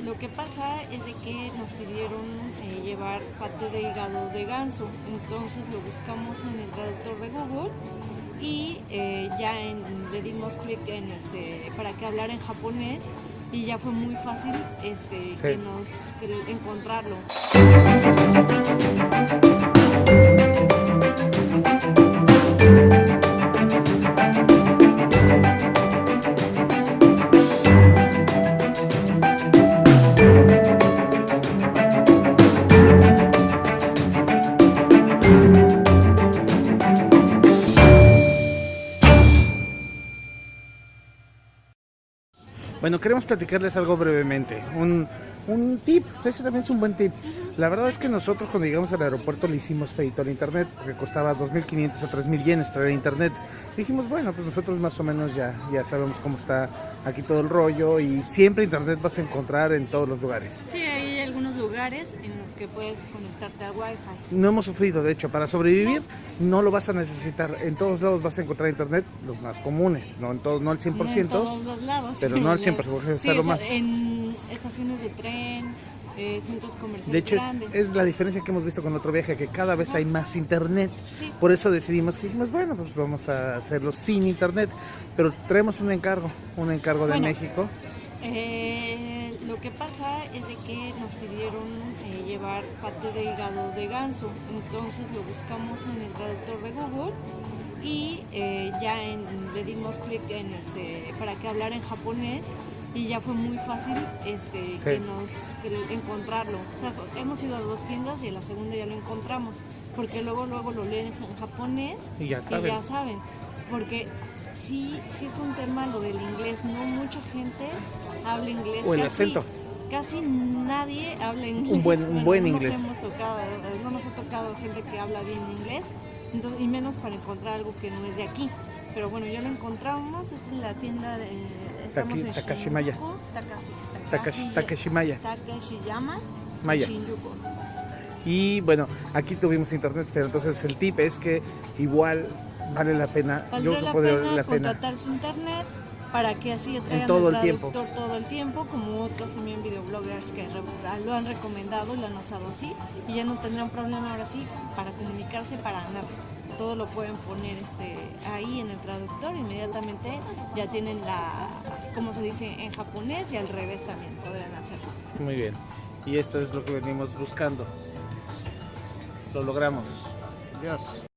Lo que pasa es de que nos pidieron eh, llevar parte de hígado de ganso, entonces lo buscamos en el traductor de Google y eh, ya en- le dimos clic en este para que hablara en japonés y ya fue muy fácil este Sí. que nos que encontrarlo. Bueno, queremos platicarles algo brevemente. Un, un tip, ese también es un buen tip. La verdad es que nosotros cuando llegamos al aeropuerto le hicimos feito al internet, porque costaba 2.500 o 3.000 yenes traer internet. Dijimos, bueno, pues nosotros más o menos ya, ya sabemos cómo está aquí todo el rollo y siempre internet vas a encontrar en todos los lugares. Sí, hay algunos lugares en los que puedes conectarte al Wi-Fi. No hemos sufrido, de hecho, para sobrevivir no lo vas a necesitar. En todos lados vas a encontrar internet, los más comunes, no en todos, no al 100%. No en todos los lados. pero no al 100%, porque Sí, lo más- en estaciones de tren, eh, centros comerciales De hecho, es, grandes. es la diferencia que hemos visto con otro viaje, que cada vez hay más internet. Sí. Por eso decidimos que dijimos, bueno, pues vamos a hacerlo sin internet. Pero traemos un encargo, un encargo de. México. Eh, lo que pasa es de que nos pidieron eh, llevar parte de hígado de ganso, entonces lo buscamos en el traductor de Google y eh, ya en- le dimos clic en este para que hablara en japonés y ya fue muy fácil este Sí. que nos que encontrarlo. O sea, hemos ido a dos tiendas y en la segunda ya lo encontramos, porque luego luego lo leen en japonés Y ya y saben. ya saben, porque sí, sí es un tema lo del inglés, no mucha gente habla inglés. O el casi- acento. Casi nadie habla inglés. Un buen- un buen no inglés. Nos hemos tocado, no nos ha tocado gente que habla bien inglés, entonces, y menos para encontrar algo que no es de aquí. Pero bueno, ya lo encontramos, esta es la tienda de... Estamos Taki- en Takashimaya. Shinjuku, Takashi- Takashi, Takashi- Takeshimaya. Takeshiyama, Maya. Shinjuku. Y bueno, aquí tuvimos internet, pero entonces el tip es que igual vale la pena. Valdría Yo la puedo pena valer la pena. contratar su internet para que así traigan todo el el tiempo. todo el tiempo, como otros también videobloggers que lo han recomendado y lo han usado así, y ya no tendrán problema ahora sí para para nada. Todo lo pueden poner este, ahí en el traductor, inmediatamente ya tienen la, como se dice en japonés y al revés también podrán hacerlo. Muy bien. Y esto es lo que venimos buscando. Lo logramos. Adiós.